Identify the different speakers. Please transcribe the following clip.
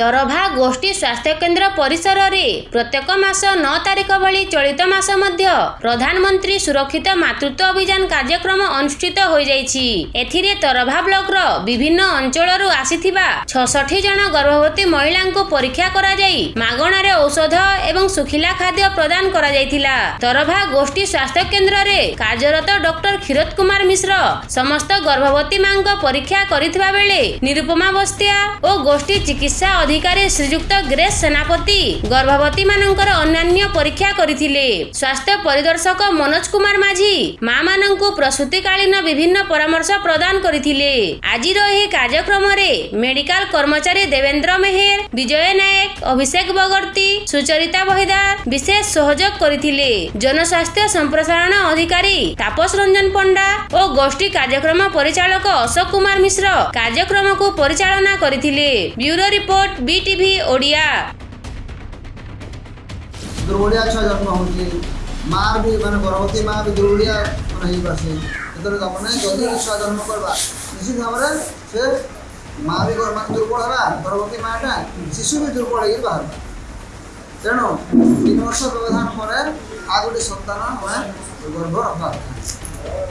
Speaker 1: ତରଭା ଗୋଷ୍ଠୀ ସ୍ୱାସ୍ଥ୍ୟକେନ୍ଦ୍ର ପରିସରରେ ପ୍ରତ୍ୟେକ ମାସ ନଅ ତାରିଖ ଭଳି ଚଳିତ ମାସ ମଧ୍ୟ ପ୍ରଧାନମନ୍ତ୍ରୀ ସୁରକ୍ଷିତ ମାତୃତ୍ୱ ଅଭିଯାନ କାର୍ଯ୍ୟକ୍ରମ ଅନୁଷ୍ଠିତ ହୋଇଯାଇଛି। ଏଥିରେ ତରଭା ବ୍ଲକର ବିଭିନ୍ନ ଅଞ୍ଚଳରୁ ଆସିଥିବା ଛଷଠି ଜଣ ଗର୍ଭବତୀ ମହିଳାଙ୍କୁ ପରୀକ୍ଷା କରାଯାଇ ମାଗଣାରେ ଔଷଧ ଏବଂ ଶୁଖିଲା ଖାଦ୍ୟ ପ୍ରଦାନ କରାଯାଇଥିଲା। ତରଭା ଗୋଷ୍ଠୀ ସ୍ୱାସ୍ଥ୍ୟ କେନ୍ଦ୍ରରେ କାର୍ଯ୍ୟରତ ଡକ୍ଟର କ୍ଷୀରୋଦ କୁମାର ମିଶ୍ର ସମସ୍ତ ଗର୍ଭବତୀ ମାଙ୍କ ପରୀକ୍ଷା କରିଥିବା ବେଳେ ନିରୁପମା ବସ୍ତିଆ ଓ ଗୋଷ୍ଠୀ ଚିକିତ୍ସା ଅଧିକାରୀ ଶ୍ରୀଯୁକ୍ତ ଗ୍ରେସ୍ ସେନାପତି ଗର୍ଭବତୀ ମାନଙ୍କର ଅନ୍ୟାନ୍ୟ ପରୀକ୍ଷା କରିଥିଲେ। ସ୍ୱାସ୍ଥ୍ୟ ପରିଦର୍ଶକ ମନୋଜ କୁମାର ମାଝୀ ମା ମାନଙ୍କୁ ପ୍ରସୂତିକାଳୀନ ବିଭିନ୍ନ ପରାମର୍ଶ ପ୍ରଦାନ କରିଥିଲେ। ଆଜିର ଏହି କାର୍ଯ୍ୟକ୍ରମରେ ମେଡିକାଲ କର୍ମଚାରୀ ଦେବେନ୍ଦ୍ର ମେହେର ବିଜୟ ନାୟକ ଅଭିଷେକ ବଗର୍ତ୍ତୀ ସୁଚରିତା ବହିଦାର ବିଶେଷ ସହଯୋଗ କରିଥିଲେ। ଜନସ୍ୱାସ୍ଥ୍ୟ ସମ୍ପ୍ରସାରଣ ଅଧିକାରୀ ତାପସ ରଞ୍ଜନ ପଣ୍ଡା ଓ ଗୋଷ୍ଠୀ କାର୍ଯ୍ୟକ୍ରମ ପରିଚାଳକ ଅଶୋକ କୁମାର ମିଶ୍ର କାର୍ଯ୍ୟକ୍ରମକୁ ପରିଚାଳନା କରିଥିଲେ। ବ୍ୟୁରୋ ରିପୋର୍ଟ ବିଟିଭି ଓଡ଼ିଆ
Speaker 2: ଦୁର୍ବଳିଆ ଛୁଆ ଜନ୍ମ ହେଉଛି ମାଆ ବି ମାନେ ଗର୍ଭବତୀ ମାଆ ବି ଦୁର୍ବଳିଆ ମାନେ ହେଇପାରସି ଯେତେବେଳେ ତାମାନେ ଯଦି ଛୁଆ ଜନ୍ମ କରବା ନିଶ୍ଚିତ ଭାବରେ ସେ ମାଆ ବି ଗର୍- ମାନେ ଦୁର୍ବଳ ହେବା ଗର୍ଭବତୀ ମାଆଟା ଶିଶୁ ବି ଦୁର୍ବଳ ହେଇକି ବାହାରବା ତେଣୁ ତିନି ବର୍ଷ ବ୍ୟବଧାନ ପରେ ଆଉ ଗୋଟେ ସନ୍ତାନ ଆମେ ଗର୍ଭ ରଖବା କଥା